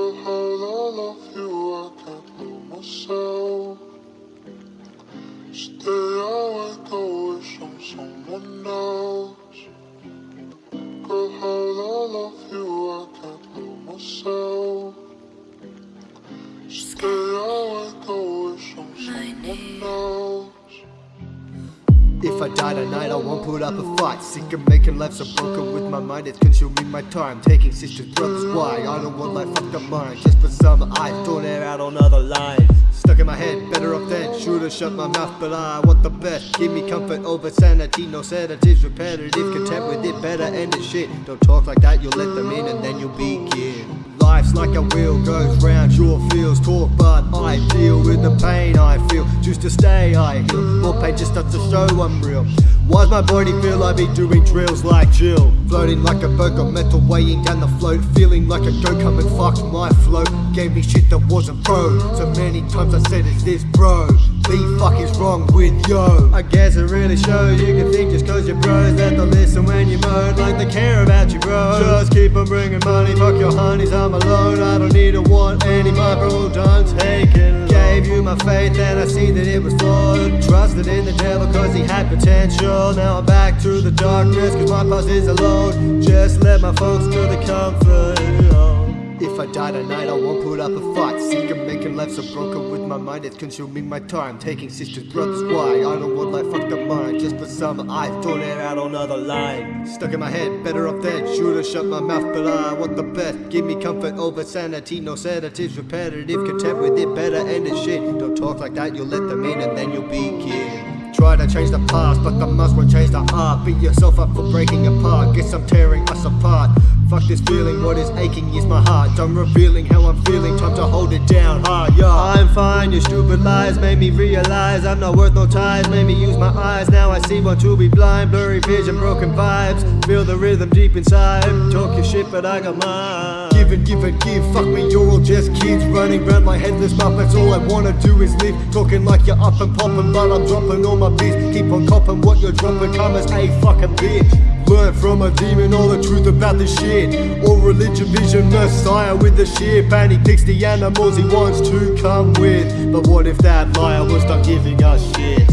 Girl, how I love you, I can't know myself. Stay awake, I wish on someone else. Girl, how I love you, I can't know myself. Stay awake, I wish on someone else. If I die tonight, I won't put up a fight. Sick of making life so broken with my mind, it's consuming my time. Taking sisters, brothers, why? I don't want life fucked up mine. Just for some, I've thrown it out on other lines. Stuck in my head, better off dead. Should've shut my mouth, but I want the best. Give me comfort over sanity, no sedatives, repetitive, content with it, better end it shit. Don't talk like that, you'll let them in and then you'll begin. Life's like a wheel, goes round your feels. Talk, but I deal with the pain I feel. Choose to stay, I heal. Just starts to show I'm real. Why's my body feel I be doing drills like Jill? Floating like a got metal weighing down the float. Feeling like a go come and fucked my float. Gave me shit that wasn't pro. So many times I said, Is this bro? The fuck is wrong with yo? I guess it really shows you can you're bros that they'll listen when you moan like they care about you, bro. Just keep on bringing money, fuck your honeys, I'm alone. I don't need to want any don't take it. Gave you my faith and I see that it was flawed. Trusted in the devil cause he had potential. Now I'm back to the darkness cause my past is alone. Just let my folks to the comfort. If I die tonight, I won't put up a fight. Sick of making life so broken with my mind, it's consuming my time. Taking sisters, brothers, why? I don't want life fucked up mine. Just for some, I've thrown it out on other line. Stuck in my head, better off dead. Should've shut my mouth, but I want the best. Give me comfort over sanity, no sedatives, repetitive, content with it, better end it shit. Don't talk like that, you'll let them in and then you'll be killed. Try to change the past, but the must won't change the heart. Beat yourself up for breaking apart. Guess I'm tearing us apart. Fuck this feeling, what is aching is my heart. Done revealing how I'm feeling, time to hold it down hard, yeah. I'm fine, your stupid lies made me realize I'm not worth no ties. Made me use my eyes, now I see want to be blind. Blurry vision, broken vibes. Feel the rhythm deep inside. Talk your shit, but I got mine. Give and give and give, fuck me, you're all just kids running round my headless mouth. That's all I wanna do is live. Talking like you're up and popping, but I'm dropping all my beats. Keep on copping what you're dropping, come as a fucking bitch. Learn from a demon all the truth about this shit. All religion, vision, messiah with the ship. And he picks the animals he wants to come with. But what if that liar was not giving us shit?